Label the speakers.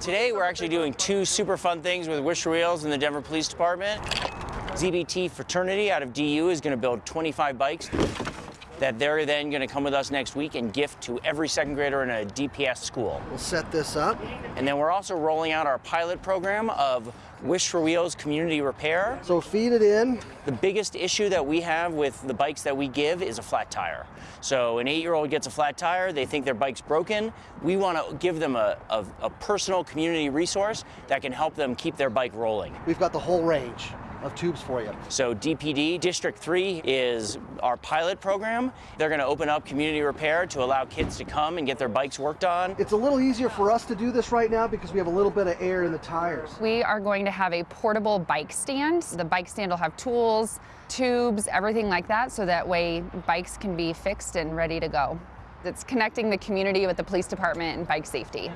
Speaker 1: Today we're actually doing two super fun things with Wish Wheels and the Denver Police Department. ZBT Fraternity out of DU is going to build 25 bikes that they're then going to come with us next week and gift to every second grader in a DPS school.
Speaker 2: We'll set this up.
Speaker 1: And then we're also rolling out our pilot program of Wish for Wheels Community Repair.
Speaker 2: So feed it in.
Speaker 1: The biggest issue that we have with the bikes that we give is a flat tire. So an eight-year-old gets a flat tire, they think their bike's broken. We want to give them a, a, a personal community resource that can help them keep their bike rolling.
Speaker 2: We've got the whole range of tubes for you.
Speaker 1: So DPD, District 3 is our pilot program. They're going to open up community repair to allow kids to come and get their bikes worked on.
Speaker 2: It's a little easier for us to do this right now because we have a little bit of air in the tires.
Speaker 3: We are going to have a portable bike stand. The bike stand will have tools, tubes, everything like that, so that way bikes can be fixed and ready to go. It's connecting the community with the police department and bike safety.